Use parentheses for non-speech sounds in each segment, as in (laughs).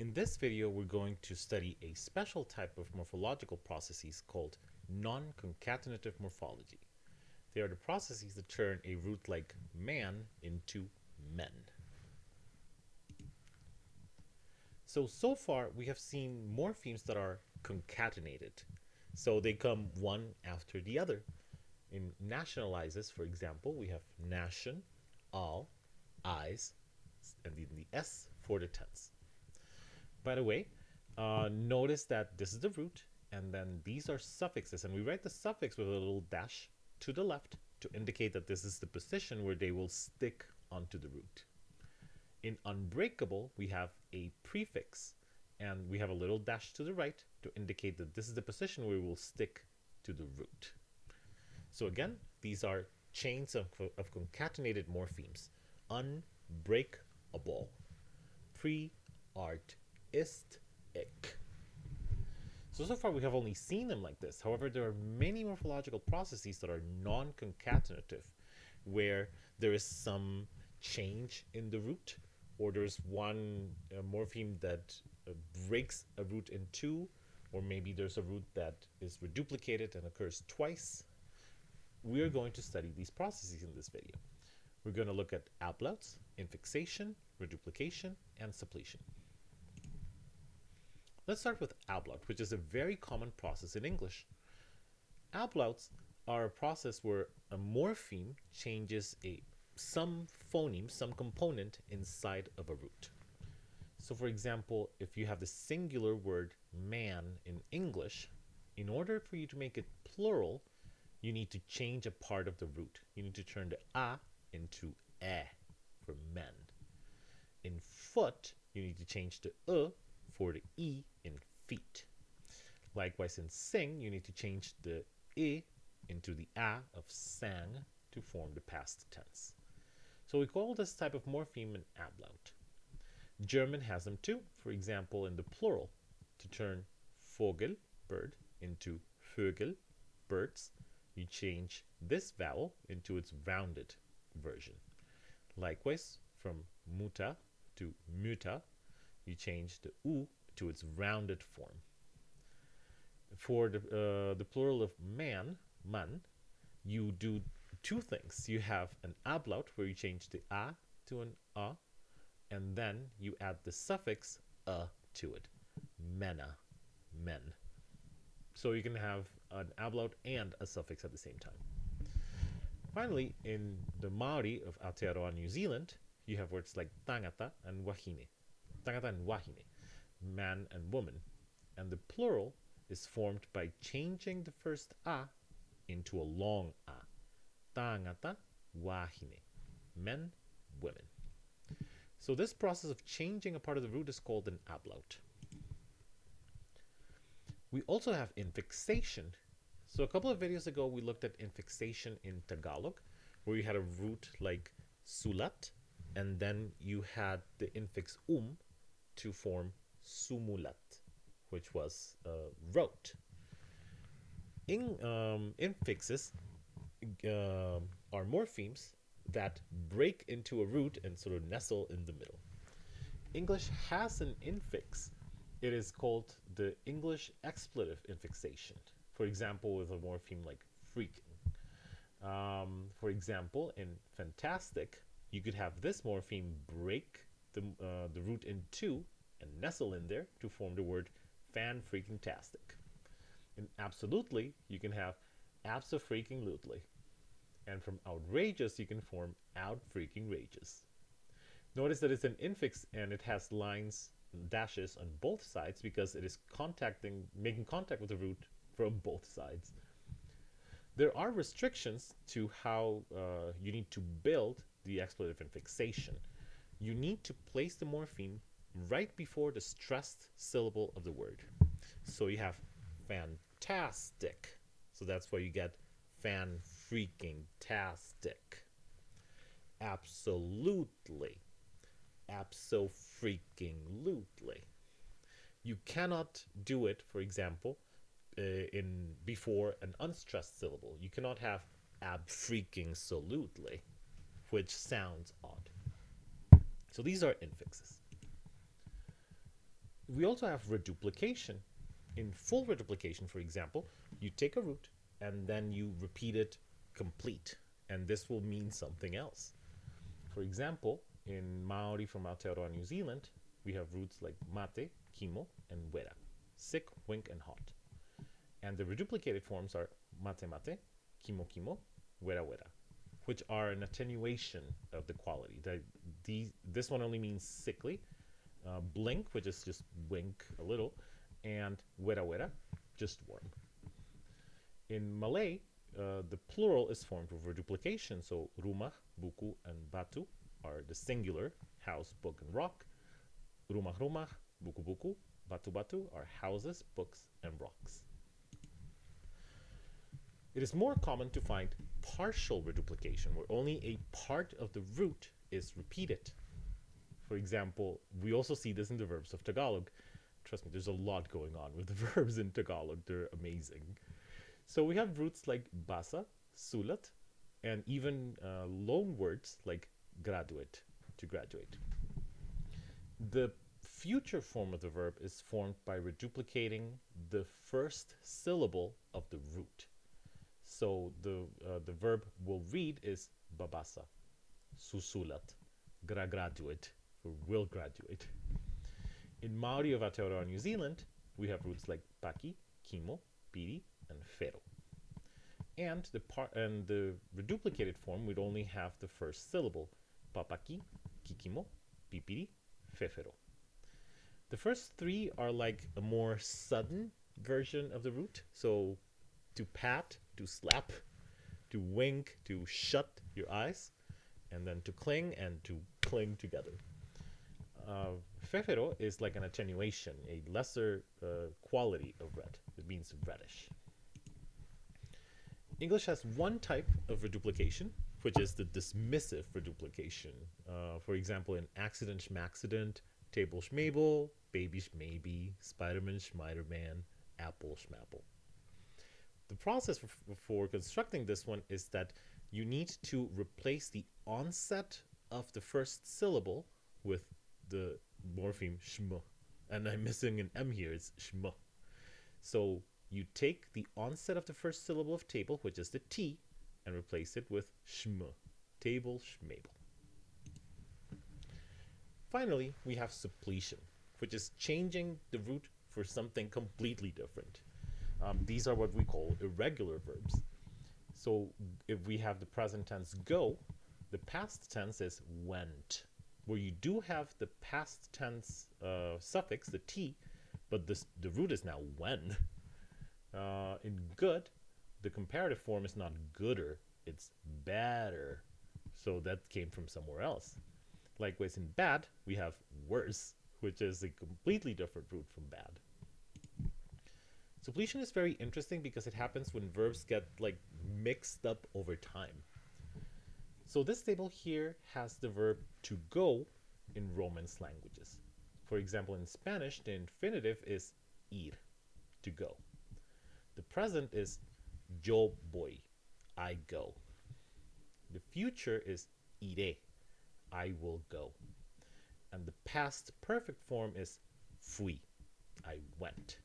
In this video, we're going to study a special type of morphological processes called non-concatenative morphology. They are the processes that turn a root like man into men. So, so far we have seen morphemes that are concatenated. So they come one after the other. In nationalizes, for example, we have nation, all, eyes, and then the S for the tense. By the way, uh, notice that this is the root, and then these are suffixes, and we write the suffix with a little dash to the left to indicate that this is the position where they will stick onto the root. In unbreakable, we have a prefix, and we have a little dash to the right to indicate that this is the position where we will stick to the root. So again, these are chains of, of concatenated morphemes. Unbreakable, pre-art, ist, ich. So, so far we have only seen them like this. However, there are many morphological processes that are non-concatenative, where there is some change in the root, or there's one uh, morpheme that uh, breaks a root in two, or maybe there's a root that is reduplicated and occurs twice. We are going to study these processes in this video. We're going to look at ablauts, infixation, reduplication, and suppletion. Let's start with ablaut, which is a very common process in English. Ablauts are a process where a morpheme changes a some phoneme, some component inside of a root. So for example, if you have the singular word man in English, in order for you to make it plural, you need to change a part of the root. You need to turn the a into e for men. In foot, you need to change the e for the e in feet. Likewise, in sing, you need to change the i into the a of sang to form the past tense. So we call this type of morpheme an ablaut. German has them too, for example, in the plural, to turn Vogel, bird, into Vögel, birds, you change this vowel into its rounded version. Likewise, from Mutter to Mütter, you change the U to its rounded form. For the, uh, the plural of man, man, you do two things. You have an ablaut where you change the a to an a, and then you add the suffix a to it. Männer, men. So you can have an ablaut and a suffix at the same time. Finally, in the Maori of Aotearoa, New Zealand, you have words like tangata and wahine. Tangata and wahine, man and woman. And the plural is formed by changing the first a into a long a. Tangata, wahine, men, women. So this process of changing a part of the root is called an ablaut. We also have infixation. So a couple of videos ago, we looked at infixation in Tagalog, where you had a root like sulat, and then you had the infix um to form sumulat, which was uh, wrote. In um, infixes uh, are morphemes that break into a root and sort of nestle in the middle. English has an infix. It is called the English expletive infixation. For example, with a morpheme like freaking. Um, for example, in fantastic, you could have this morpheme break the, uh, the root in two and nestle in there to form the word fan freaking tastic. And absolutely, you can have abso freaking lutely. And from outrageous, you can form out freaking rages. Notice that it's an infix and it has lines dashes on both sides because it is contacting, making contact with the root from both sides. There are restrictions to how uh, you need to build the expletive infixation. You need to place the morpheme right before the stressed syllable of the word. So you have fantastic. So that's why you get fan freaking tastic. Absolutely. Abso freaking lutely. You cannot do it, for example, uh, in before an unstressed syllable. You cannot have ab freaking solutely, which sounds odd. So these are infixes. We also have reduplication. In full reduplication, for example, you take a root and then you repeat it complete, and this will mean something else. For example, in Maori from Aotearoa, New Zealand, we have roots like mate, kimo, and wera, sick, wink, and hot. And the reduplicated forms are mate mate, kimo kimo, wera wera, which are an attenuation of the quality. The, these, this one only means sickly, uh, blink, which is just wink a little, and wera wera, just warm. In Malay, uh, the plural is formed with reduplication, so rumah, buku, and batu are the singular, house, book, and rock. Rumah rumah, buku buku, batu batu are houses, books, and rocks. It is more common to find partial reduplication, where only a part of the root is repeated. For example, we also see this in the verbs of Tagalog. Trust me, there's a lot going on with the (laughs) verbs in Tagalog. They're amazing. So we have roots like basa, sulat, and even uh, loan words like graduate, to graduate. The future form of the verb is formed by reduplicating the first syllable of the root. So the, uh, the verb will read is babasa, susulat, gra graduate, will graduate. In Maori of Aotearoa, New Zealand, we have roots like paki, kimo, piri, and whero. And the part and the reduplicated form would only have the first syllable, papaki, kikimo, pipiri, whewhero. The first three are like a more sudden version of the root. So to pat, to slap, to wink, to shut your eyes, and then to cling and to cling together. Uh, whewhero is like an attenuation, a lesser uh, quality of red. It means reddish. English has one type of reduplication, which is the dismissive reduplication. Uh, for example, in accident schmaccident, table schmable, baby schmaybe, Spider-Man schmider-man, apple schmapple. The process for, for constructing this one is that you need to replace the onset of the first syllable with the morpheme shmo. And I'm missing an M here, it's shmo. So you take the onset of the first syllable of table, which is the T, and replace it with schm, table schmable. Finally, we have suppletion, which is changing the root for something completely different. Um, these are what we call irregular verbs. So if we have the present tense go, the past tense is went, where you do have the past tense uh, suffix, the t, but this, the root is now when. (laughs) Uh, in good, the comparative form is not gooder, it's better. So that came from somewhere else. Likewise, in bad, we have worse, which is a completely different root from bad. Suppletion is very interesting because it happens when verbs get like mixed up over time. So this table here has the verb to go in Romance languages. For example, in Spanish, the infinitive is ir, to go. The present is yo voy, I go. The future is iré, I will go. And the past perfect form is fui, I went.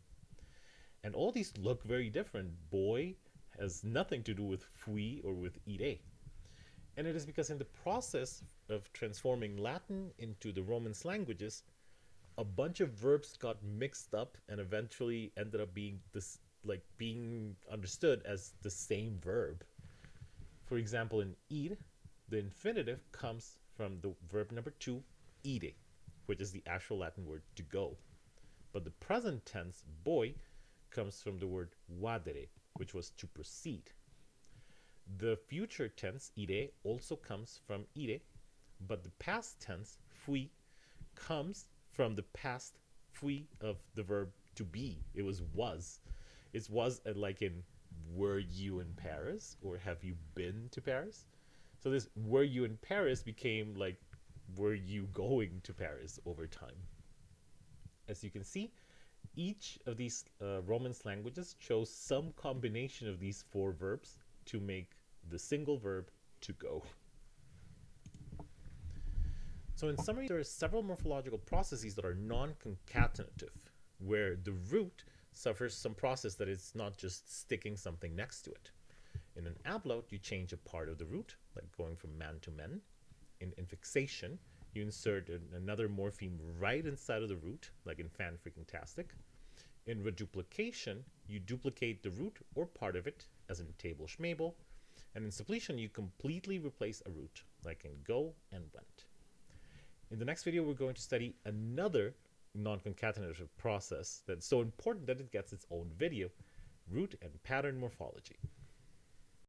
And all these look very different. Voy has nothing to do with fui or with iré. And it is because in the process of transforming Latin into the Romance languages, a bunch of verbs got mixed up and eventually ended up being this like being understood as the same verb. For example, in ir, the infinitive comes from the verb number two, ire, which is the actual Latin word to go. But the present tense, voy, comes from the word vadere, which was to proceed. The future tense, ire, also comes from ire, but the past tense, fui, comes from the past fui of the verb to be. It was was. It was uh, like in were you in Paris or have you been to Paris? So this were you in Paris became like were you going to Paris over time. As you can see, each of these uh, Romance languages chose some combination of these four verbs to make the single verb to go. So in summary, there are several morphological processes that are non-concatenative, where the root suffers some process that is not just sticking something next to it. In an ablaut, you change a part of the root, like going from man to men. In infixation, you insert an, another morpheme right inside of the root, like in fan freaking tastic. In reduplication, you duplicate the root or part of it, as in table schmable. And in suppletion, you completely replace a root, like in go and went. In the next video, we're going to study another non-concatenative process that's so important that it gets its own video, root and pattern morphology.